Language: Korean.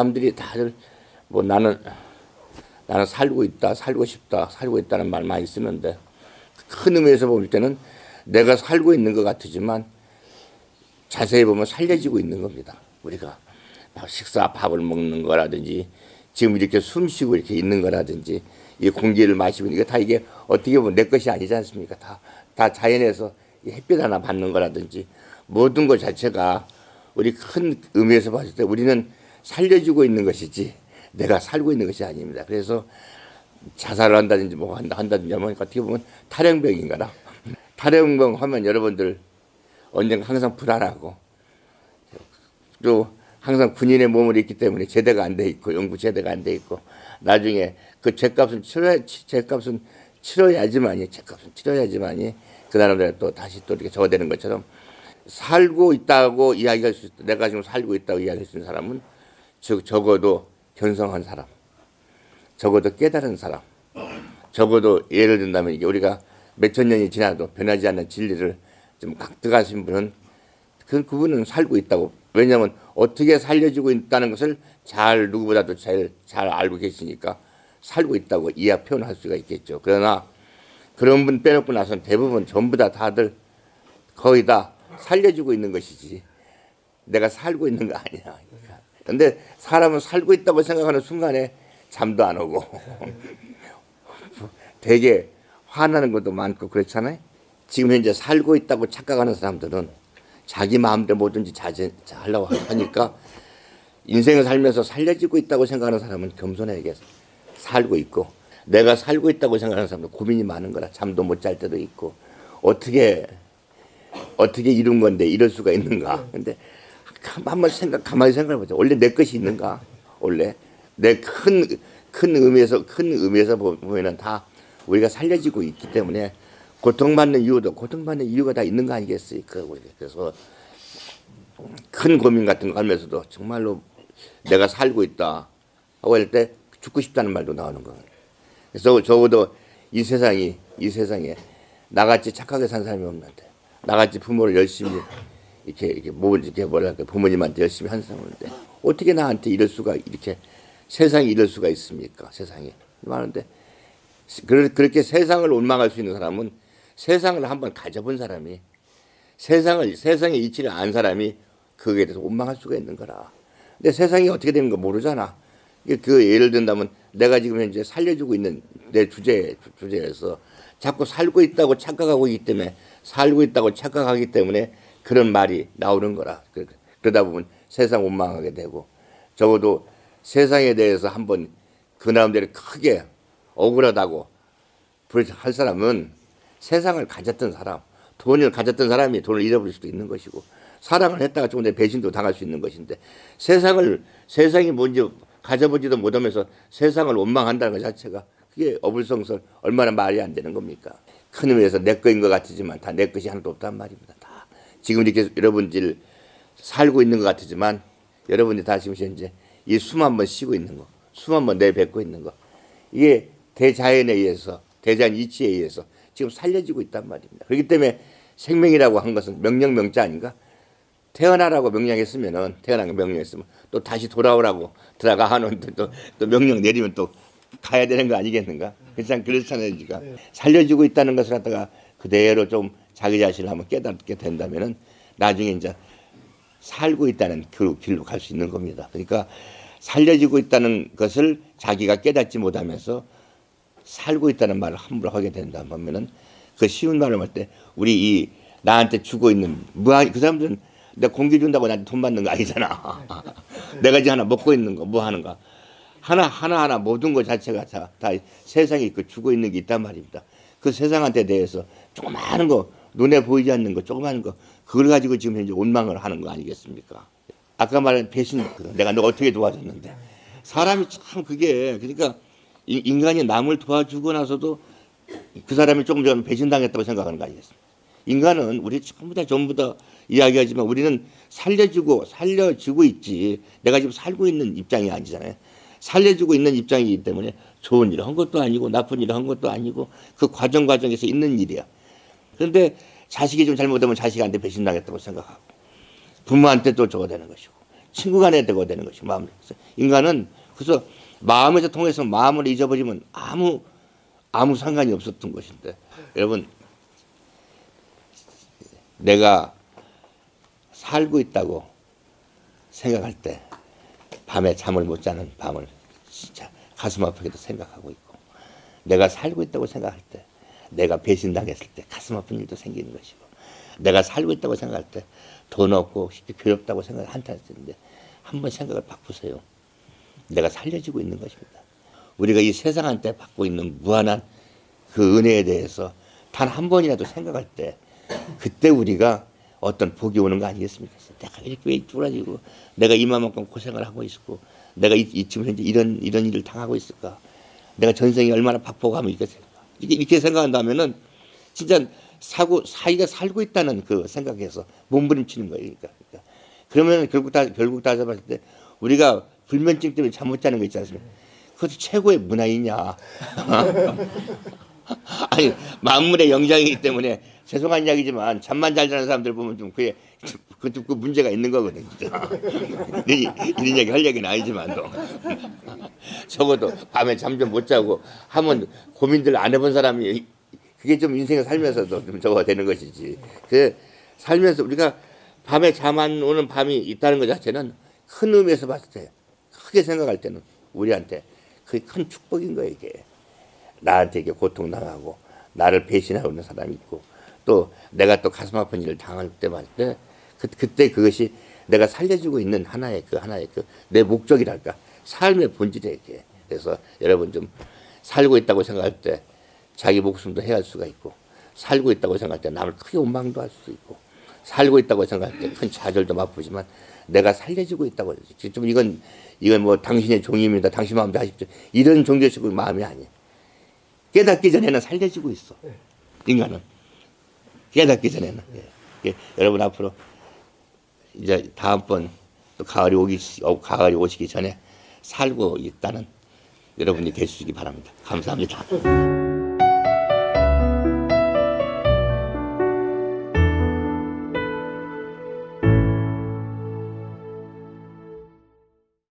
사람들이 다들 뭐 나는 나는 살고 있다, 살고 싶다, 살고 있다는 말 많이 쓰는데 큰 의미에서 볼 때는 내가 살고 있는 것 같지만 자세히 보면 살려지고 있는 겁니다. 우리가 식사 밥을 먹는 거라든지 지금 이렇게 숨 쉬고 이렇게 있는 거라든지 이 공기를 마시고 이게 다 이게 어떻게 보면 내 것이 아니지 않습니까? 다, 다 자연에서 햇빛 하나 받는 거라든지 모든 것 자체가 우리 큰 의미에서 봤을 때 우리는 살려주고 있는 것이지 내가 살고 있는 것이 아닙니다. 그래서 자살을 한다든지 뭐 한다, 한다든지 하면 어떻게 보면 탈영병인가라. 탈영병 하면 여러분들 언젠가 항상 불안하고 또 항상 군인의 몸을 입기 때문에 제대가 안 돼 있고 연구 제대가 안 돼 있고 나중에 그 죄값은 치러야 죄값은 치러야지만이 죄값은 치러야지만이 그 사람들 또 다시 또 이렇게 저어되는 것처럼 살고 있다고 이야기할 수 있다. 내가 지금 살고 있다고 이야기할 수 있는 사람은 즉 적어도 견성한 사람, 적어도 깨달은 사람, 적어도 예를 든다면 이게 우리가 몇천 년이 지나도 변하지 않는 진리를 좀 강득하신 분은 그 그분은 살고 있다고 왜냐하면 어떻게 살려주고 있다는 것을 잘 누구보다도 잘, 잘 알고 계시니까 살고 있다고 이해 표현할 수가 있겠죠. 그러나 그런 분 빼놓고 나서는 대부분 전부 다 다들 거의 다 살려주고 있는 것이지 내가 살고 있는 거 아니야. 근데 사람은 살고 있다고 생각하는 순간에 잠도 안 오고. 되게 화나는 것도 많고 그렇잖아요. 지금 현재 살고 있다고 착각하는 사람들은 자기 마음대로 뭐든지 하려고 하니까 인생을 살면서 살려지고 있다고 생각하는 사람은 겸손하게 살고 있고. 내가 살고 있다고 생각하는 사람은 고민이 많은 거라 잠도 못 잘 때도 있고. 어떻게 어떻게 이룬 건데 이럴 수가 있는가. 근데 한번 생각 가만히 생각해 보자 원래 내 것이 있는가 원래 내 큰 큰 의미에서 큰 의미에서 보면은 다 우리가 살려지고 있기 때문에 고통받는 이유도 고통받는 이유가 다 있는 거 아니겠습니까? 그래서 큰 고민 같은 거 하면서도 정말로 내가 살고 있다 하고 할 때 죽고 싶다는 말도 나오는 거예요. 그래서 적어도 이 세상이 이 세상에 나같이 착하게 산 사람이 없는데 나같이 부모를 열심히 이렇게 이렇게 뭐 이렇게 뭐랄까 부모님한테 열심히 한 사람인데 어떻게 나한테 이럴 수가 이렇게 세상이 이럴 수가 있습니까? 세상에 많은데 그렇게 세상을 원망할 수 있는 사람은 세상을 한번 가져본 사람이 세상을 세상의 이치를 안 사람이 그에 대해서 원망할 수가 있는 거라. 근데 세상이 어떻게 되는 거 모르잖아. 그 예를 든다면 내가 지금 현재 살려주고 있는 내 주제 주제에서 자꾸 살고 있다고 착각하고 있기 때문에 살고 있다고 착각하기 때문에 그런 말이 나오는 거라. 그러다 보면 세상 원망하게 되고 적어도 세상에 대해서 한번 그 나름대로 크게 억울하다고 할 사람은 세상을 가졌던 사람, 돈을 가졌던 사람이 돈을 잃어버릴 수도 있는 것이고 사랑을 했다가 조금 전 배신도 당할 수 있는 것인데 세상을 세상이 뭔지 가져보지도 못하면서 세상을 원망한다는 것 자체가 그게 어불성설 얼마나 말이 안 되는 겁니까? 큰 의미에서 내 거인 것 같지만 다 내 것이 하나도 없단 말입니다. 다 지금 이렇게 여러분들 살고 있는 것 같지만 여러분이 다 지금 현재 이 숨 한 번 쉬고 있는 거, 숨 한 번 내뱉고 있는 거 이게 대자연에 의해서 대자연 이치에 의해서 지금 살려지고 있단 말입니다. 그렇기 때문에 생명이라고 한 것은 명령 명자 아닌가? 태어나라고 명령했으면은 태어난 명령했으면 또 다시 돌아오라고 들어가 하는 또, 또 명령 내리면 또 가야 되는 거 아니겠는가? 그렇지 그렇잖아요, 지금 살려주고 있다는 것을 갖다가 그대로 좀 자기 자신을 한번 깨닫게 된다면은 나중에 이제 살고 있다는 그 길로 갈 수 있는 겁니다. 그러니까 살려지고 있다는 것을 자기가 깨닫지 못하면서 살고 있다는 말을 함부로 하게 된다 보면은 그 쉬운 말을 할때 우리 이 나한테 주고 있는 무한 그 사람들은 내가 공기 준다고 나한테 돈 받는 거 아니잖아. 내가 이제 하나 먹고 있는 거 뭐 하는 거 하나 하나 하나 모든 것 자체가 다, 다 세상에 그 주고 있는 게 있단 말입니다. 그 세상한테 대해서 조그마한 거 눈에 보이지 않는 거 조그마한 거 그걸 가지고 지금 현재 원망을 하는 거 아니겠습니까? 아까 말한 배신 내가 너 어떻게 도와줬는데 사람이 참 그게 그러니까 인간이 남을 도와주고 나서도 그 사람이 조금 전 배신당했다고 생각하는 거 아니겠습니까? 인간은 우리 전부 다 전부 다 이야기하지만 우리는 살려주고 살려주고 있지 내가 지금 살고 있는 입장이 아니잖아요. 살려주고 있는 입장이기 때문에 좋은 일을 한 것도 아니고 나쁜 일을 한 것도 아니고 그 과정 과정에서 있는 일이야. 그런데 자식이 좀 잘못하면 자식한테 배신당했다고 생각하고 부모한테 또 저거 되는 것이고 친구가 되고 되는 것이 마음. 인간은 그래서 마음에서 통해서 마음을 잊어버리면 아무 아무 상관이 없었던 것인데 여러분 내가 살고 있다고 생각할 때 밤에 잠을 못 자는 밤을 진짜 가슴 아프게도 생각하고 있고 내가 살고 있다고 생각할 때 내가 배신당했을 때 가슴 아픈 일도 생기는 것이고 내가 살고 있다고 생각할 때 돈 없고 쉽게 괴롭다고 생각을 한탄했는데 한번 생각을 바꾸세요. 내가 살려지고 있는 것입니다. 우리가 이 세상한테 받고 있는 무한한 그 은혜에 대해서 단 한 번이라도 생각할 때 그때 우리가 어떤 복이 오는 거 아니겠습니까? 내가 이렇게 왜 뚫어지고 내가 이만큼 고생을 하고 있고 내가 이, 이 지금 현재 이런 이런 일을 당하고 있을까? 내가 전생에 얼마나 이렇게 이렇게, 이렇게 생각한다면은 진짜 사고 사이가 살고 있다는 그 생각에서 몸부림치는 거예요. 그러니까, 그러니까. 그러면 결국 다 결국 따져봤을 때 우리가 불면증 때문에 잠 못 자는 거 있지 않습니까? 그것도 최고의 문화이냐? 아니 만물의 영장이기 때문에 죄송한 이야기지만 잠만 잘 자는 사람들 보면 좀 그게 그것도 그 문제가 있는 거거든 이런, 이런 얘기 할 얘기는 아니지만도 적어도 밤에 잠 좀 못 자고 하면 고민들 안 해본 사람이 그게 좀 인생을 살면서도 좀 저거 되는 것이지. 그 살면서 우리가 밤에 잠 안 오는 밤이 있다는 것 자체는 큰 의미에서 봤을 때 크게 생각할 때는 우리한테 그게 큰 축복인 거예요 이게 나한테 이게 고통 당하고 나를 배신하고 있는 사람이 있고 또 내가 또 가슴 아픈 일을 당할 때만 때 그, 그때 그것이 내가 살려주고 있는 하나의 그 하나의 그 내 목적이랄까? 삶의 본질이에요 이게. 그래서 여러분 좀 살고 있다고 생각할 때 자기 목숨도 해할 수가 있고 살고 있다고 생각할 때 남을 크게 원망도 할수 있고 살고 있다고 생각할 때 큰 좌절도 맛보지만 내가 살려주고 있다고. 좀 이건 이건 뭐 당신의 종입니다. 당신 마음대로 하십시오. 이런 종교식의 마음이 아니에요 깨닫기 전에는 살려지고 있어. 인간은. 깨닫기 전에는. 예. 예. 여러분 앞으로 이제 다음번 또 가을이 오기, 어, 가을이 오시기 전에 살고 있다는 여러분이 되시기 바랍니다. 감사합니다.